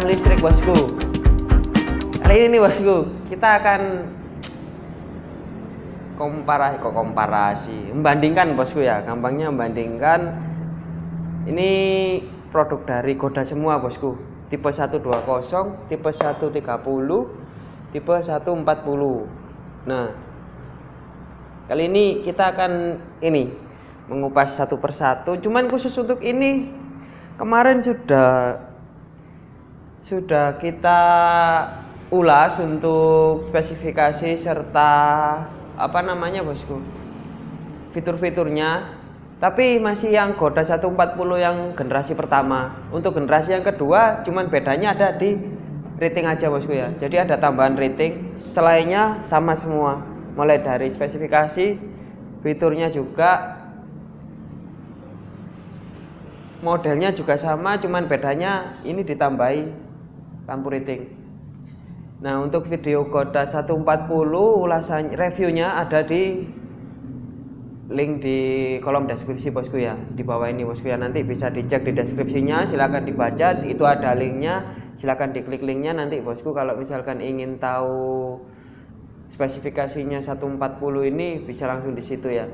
listrik bosku. Kali ini bosku kita akan komparasi kok komparasi? Membandingkan bosku ya. Gampangnya membandingkan. Ini produk dari Goda semua bosku. Tipe 120 tipe 130 tipe 140 nah kali ini kita akan ini mengupas satu persatu. Cuman khusus untuk ini kemarin sudah sudah kita ulas untuk spesifikasi serta apa namanya bosku? Fitur-fiturnya. Tapi masih yang Goda 140 yang generasi pertama. Untuk generasi yang kedua cuman bedanya ada di rating aja bosku ya. Jadi ada tambahan rating selainnya sama semua. Mulai dari spesifikasi fiturnya juga modelnya juga sama cuman bedanya ini ditambahi lampu rating nah untuk video Goda 140 ulasan reviewnya ada di link di kolom deskripsi bosku ya. Di bawah ini bosku ya. Nanti bisa dicek di deskripsinya silahkan dibaca. Itu ada linknya silahkan diklik linknya. Nanti bosku kalau misalkan ingin tahu spesifikasinya 140 ini bisa langsung di situ ya.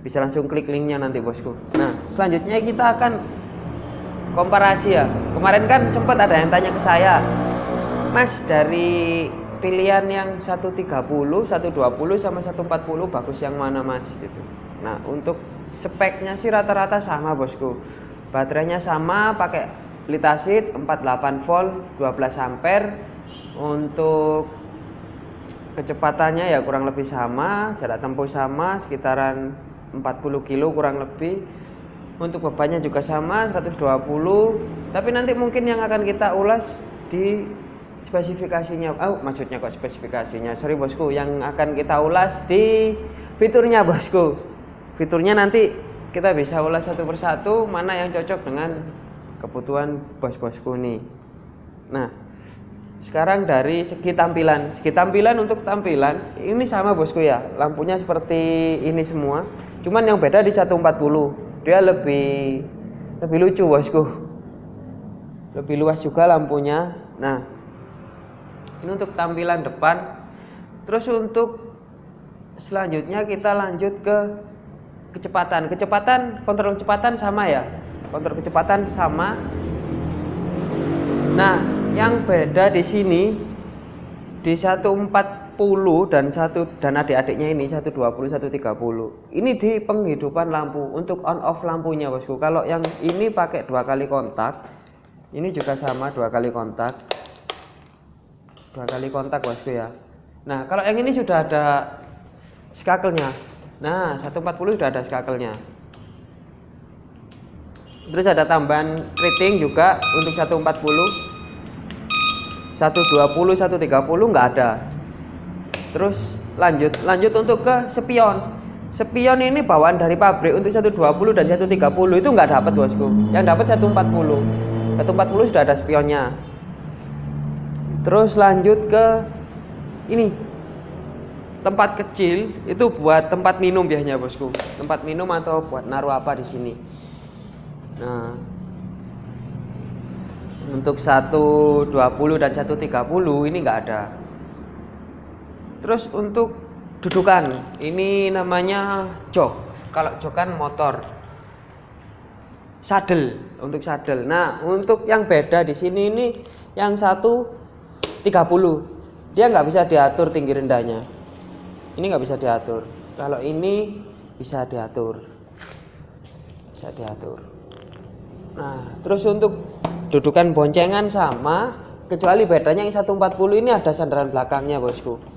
Bisa langsung klik linknya nanti bosku. Nah selanjutnya kita akan komparasi ya. Kemarin kan sempat ada yang tanya ke saya mas dari pilihan yang 130 120 sama 140 bagus yang mana mas? Gitu. Nah untuk speknya sih rata-rata sama bosku. Baterainya sama pakai litasit 48 volt 12 ampere. Untuk kecepatannya ya kurang lebih sama jarak tempuh sama sekitaran 40 kilo kurang lebih untuk bebannya juga sama 120 tapi nanti mungkin yang akan kita ulas di spesifikasinya. Oh maksudnya kok spesifikasinya? Sorry bosku. Yang akan kita ulas di fiturnya bosku. Fiturnya nanti kita bisa ulas satu persatu mana yang cocok dengan kebutuhan bos-bosku nih. Nah sekarang dari segi tampilan. Segi tampilan untuk tampilan ini sama bosku ya. Lampunya seperti ini semua. Cuman yang beda di 140 dia lebih lebih lucu bosku. Lebih luas juga lampunya. Nah ini untuk tampilan depan. Terus untuk selanjutnya kita lanjut ke kecepatan. Kecepatan kontrol kecepatan sama ya? Kontrol kecepatan sama. Nah yang beda di sini di 14 dan satu dan adik-adiknya ini 120 130 ini di penghidupan lampu untuk on off lampunya bosku. Kalau yang ini pakai dua kali kontak ini juga sama dua kali kontak. Dua kali kontak bosku ya. Nah kalau yang ini sudah ada skakelnya. Nah 140 sudah ada skakelnya. Terus ada tambahan rating juga untuk 140 120 130 nggak ada terus lanjut lanjut untuk ke spion spion ini bawaan dari pabrik untuk 120 dan 130 itu nggak dapat bosku. Yang dapat 140 140 sudah ada spionnya. Terus lanjut ke ini. Tempat kecil itu buat tempat minum biasanya bosku. Tempat minum atau buat naruh apa di sini. Nah. Untuk 120 dan 130 ini enggak ada terus untuk dudukan ini namanya jok kalau jok kan motor. Sadel untuk sadel. Nah untuk yang beda di sini ini yang satu 30 dia nggak bisa diatur tinggi rendahnya. Ini nggak bisa diatur. Kalau ini bisa diatur. Bisa diatur. Nah terus untuk dudukan boncengan sama kecuali bedanya yang 140 ini ada sandaran belakangnya bosku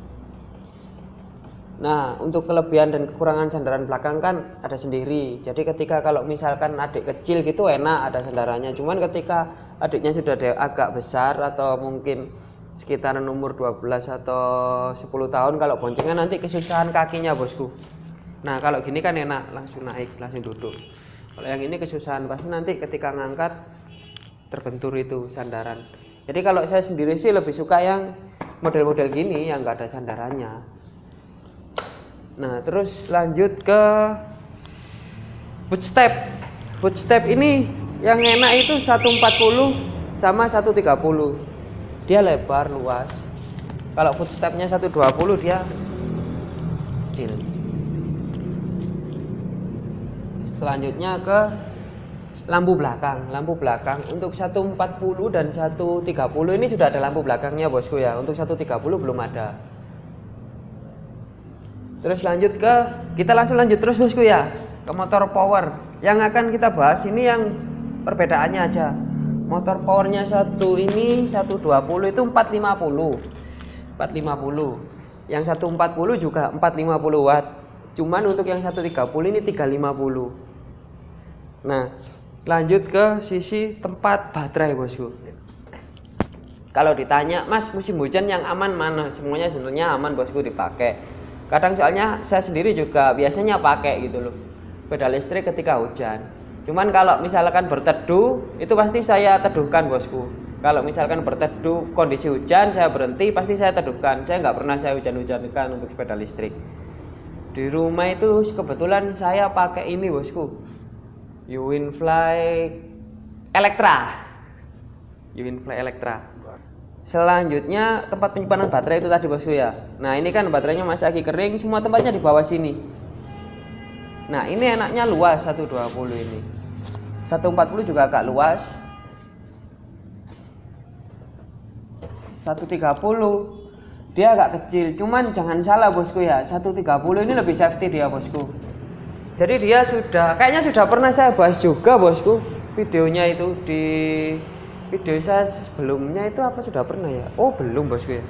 Nah, untuk kelebihan dan kekurangan sandaran belakang kan ada sendiri. Jadi ketika kalau misalkan adik kecil gitu enak ada sandarannya. Cuman ketika adiknya sudah agak besar atau mungkin sekitaran umur 12 atau 10 tahun kalau boncengan nanti kesusahan kakinya bosku. Nah, kalau gini kan enak langsung naik, langsung duduk. Kalau yang ini kesusahan pasti nanti ketika ngangkat terbentur itu sandaran. Jadi kalau saya sendiri sih lebih suka yang model-model gini yang enggak ada sandarannya Nah, terus lanjut ke footstep. Footstep ini yang enak itu 140 sama 130. dia lebar luas. Kalau footstepnya 120 dia kecil. Selanjutnya ke lampu belakang. Lampu belakang untuk 140 dan 130 ini sudah ada lampu belakangnya bosku ya. Untuk 130 belum ada terus lanjut ke kita langsung lanjut terus bosku ya. Ke motor power. Yang akan kita bahas ini yang perbedaannya aja. Motor powernya satu ini 120 itu 450 450 yang 140 juga 450 watt cuman untuk yang 130 ini 350 nah lanjut ke sisi tempat baterai bosku. Kalau ditanya mas musim hujan yang aman mana? Semuanya sebenarnya aman bosku dipakai kadang soalnya saya sendiri juga biasanya pakai gitu loh pedal listrik ketika hujan. Cuman kalau misalkan berteduh itu pasti saya teduhkan bosku. Kalau misalkan berteduh kondisi hujan saya berhenti pasti saya teduhkan. Saya nggak pernah saya hujan-hujankan untuk sepeda listrik. Di rumah itu kebetulan saya pakai ini bosku. Uwinfly Electra. Uwinfly Electra selanjutnya tempat penyimpanan baterai itu tadi bosku ya. Nah ini kan baterainya masih lagi kering semua tempatnya di bawah sini. Nah ini enaknya luas 120 ini. 140 juga agak luas. 130 dia agak kecil. Cuman jangan salah bosku ya. 130 ini lebih safety dia bosku. Jadi dia sudah kayaknya sudah pernah saya bahas juga bosku videonya itu di video saya sebelumnya itu apa sudah pernah ya? Oh belum bosku ya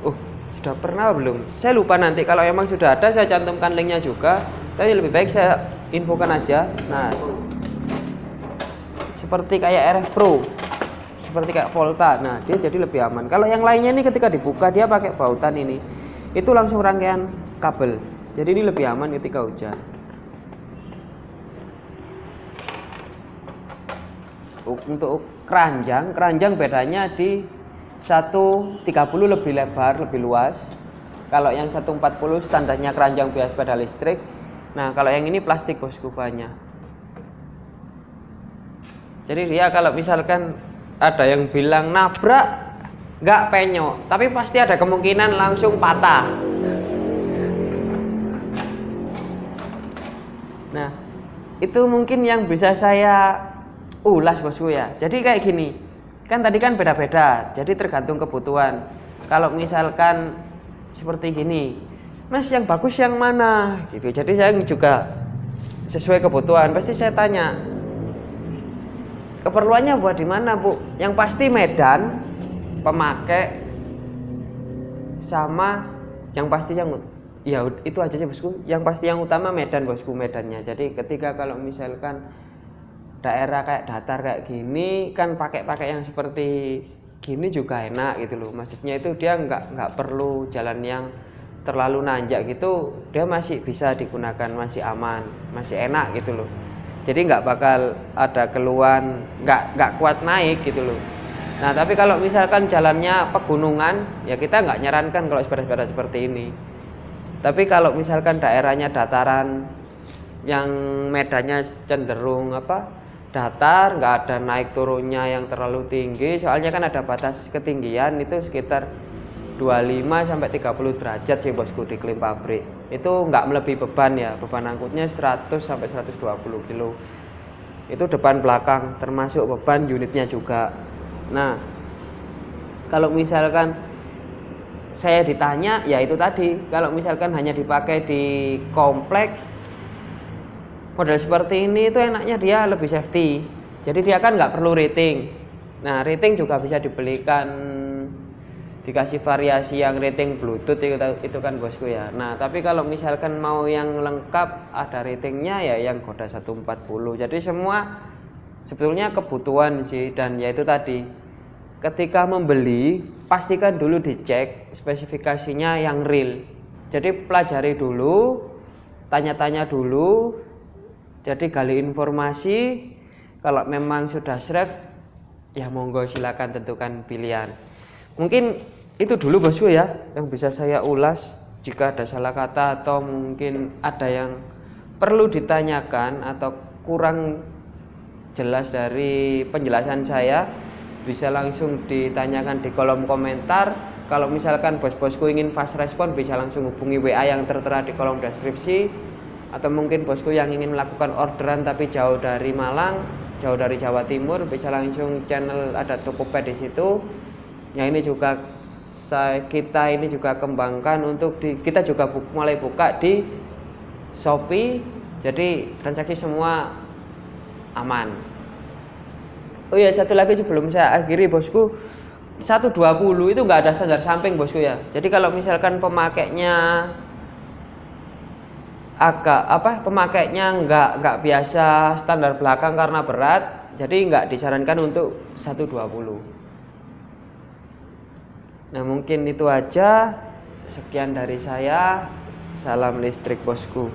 oh sudah pernah belum? Saya lupa nanti kalau emang sudah ada saya cantumkan linknya juga. Tapi lebih baik saya infokan aja. Nah seperti kayak RF Pro. Seperti kayak Volta. Nah dia jadi lebih aman. Kalau yang lainnya ini ketika dibuka dia pakai bautan ini. Itu langsung rangkaian kabel. Jadi ini lebih aman ketika hujan untuk keranjang keranjang bedanya di 130 lebih lebar lebih luas. Kalau yang 140 standarnya keranjang biasa sepeda listrik. Nah kalau yang ini plastik bosku banyak. Jadi dia kalau misalkan ada yang bilang nabrak nggak penyok. Tapi pasti ada kemungkinan langsung patah. Nah, itu mungkin yang bisa saya ulas bosku ya. Jadi kayak gini, kan tadi kan beda-beda, jadi tergantung kebutuhan. Kalau misalkan seperti gini, Mas yang bagus yang mana? Gitu. Jadi saya juga sesuai kebutuhan. Pasti saya tanya, keperluannya buat di mana bu? Yang pasti Medan, pemakai, sama yang pasti yang ya itu aja sih bosku yang pasti yang utama Medan bosku Medannya jadi ketika kalau misalkan daerah kayak datar kayak gini kan pakai-pakai yang seperti gini juga enak gitu loh. Maksudnya itu dia nggak nggak perlu jalan yang terlalu nanjak gitu dia masih bisa digunakan masih aman masih enak gitu loh. Jadi nggak bakal ada keluhan nggak nggak kuat naik gitu loh. Nah tapi kalau misalkan jalannya pegunungan ya kita nggak nyarankan kalau sepeda-sepeda seperti ini. Tapi kalau misalkan daerahnya dataran yang medannya cenderung apa datar nggak ada naik turunnya yang terlalu tinggi. Soalnya kan ada batas ketinggian itu sekitar 25 sampai 30 derajat sih bosku di klim pabrik. Itu nggak melebihi beban ya beban angkutnya 100 sampai 120 kilo. Itu depan belakang termasuk beban unitnya juga. Nah kalau misalkan saya ditanya ya itu tadi. Kalau misalkan hanya dipakai di kompleks model seperti ini itu enaknya dia lebih safety. Jadi dia kan nggak perlu rating. Nah rating juga bisa dibelikan dikasih variasi yang rating bluetooth itu, itu kan bosku ya. Nah tapi kalau misalkan mau yang lengkap ada ratingnya ya yang Goda 140 jadi semua sebetulnya kebutuhan sih dan ya itu tadi. Ketika membeli pastikan dulu dicek spesifikasinya yang real. Jadi pelajari dulu tanya-tanya dulu jadi gali informasi kalau memang sudah srek ya monggo silakan tentukan pilihan. Mungkin itu dulu bosku ya yang bisa saya ulas jika ada salah kata atau mungkin ada yang perlu ditanyakan atau kurang jelas dari penjelasan saya bisa langsung ditanyakan di kolom komentar. Kalau misalkan bos-bosku ingin fast respon bisa langsung hubungi WA yang tertera di kolom deskripsi atau mungkin bosku yang ingin melakukan orderan tapi jauh dari Malang jauh dari Jawa Timur bisa langsung channel ada Tokopedia di situ. Ya ini juga saya kita ini juga kembangkan untuk di kita juga bu, mulai buka di Shopee. Jadi transaksi semua aman. Oh ya satu lagi sebelum saya akhiri bosku. 120 itu nggak ada standar samping bosku ya. Jadi kalau misalkan pemakainya agak apa pemakainya nggak nggak biasa standar belakang karena berat jadi nggak disarankan untuk 120 Nah mungkin itu aja. Sekian dari saya. Salam listrik bosku